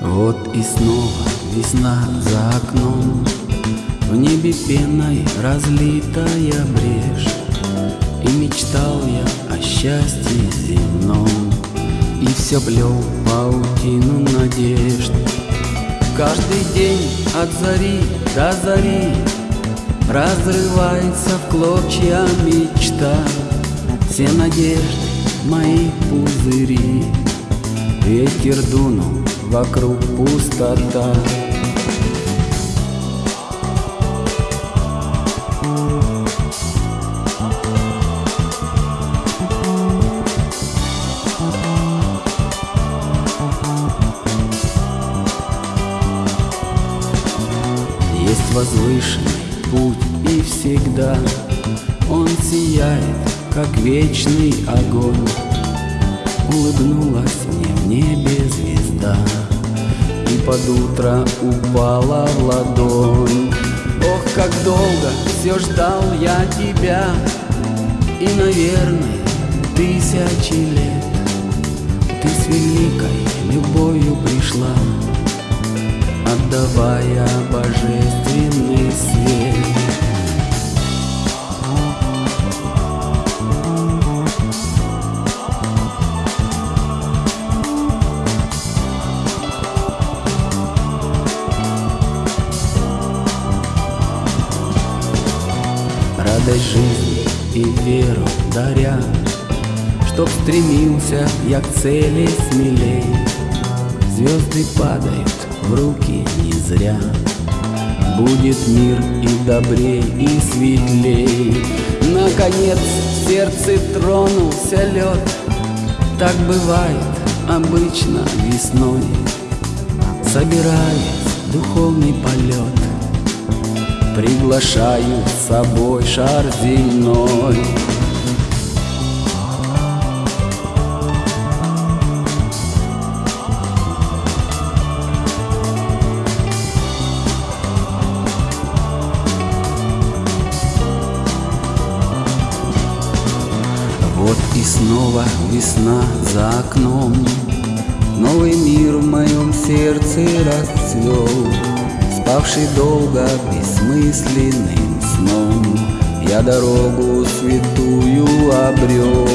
Вот и снова весна за окном. В небе пеной разлитая брешь. И мечтал я о счастье земном. И все плел паутину надежд. Каждый день от зари до зари Разрывается в клочья мечта. Все надежды мои пузыри. Ветер дунул, вокруг пустота. Есть возвышенный путь и всегда. Он сияет, как вечный огонь. Улыбнулась мне в небе под утро упала в ладонь. Ох, как долго все ждал я тебя И, наверное, тысячи лет. Ты с великой любовью пришла Отдавая божественный радость жизни и веру даря, Чтоб стремился я к цели смелей. Звезды падают в руки не зря, Будет мир и добрей, и светлей. Наконец в сердце тронулся лед, Так бывает обычно весной, Собираясь духовный полет, Приглашаю с собой шар земной. Вот и снова весна за окном Новый мир в моем сердце расцвел Спавший долго бессмысленным сном. Я дорогу святую обрел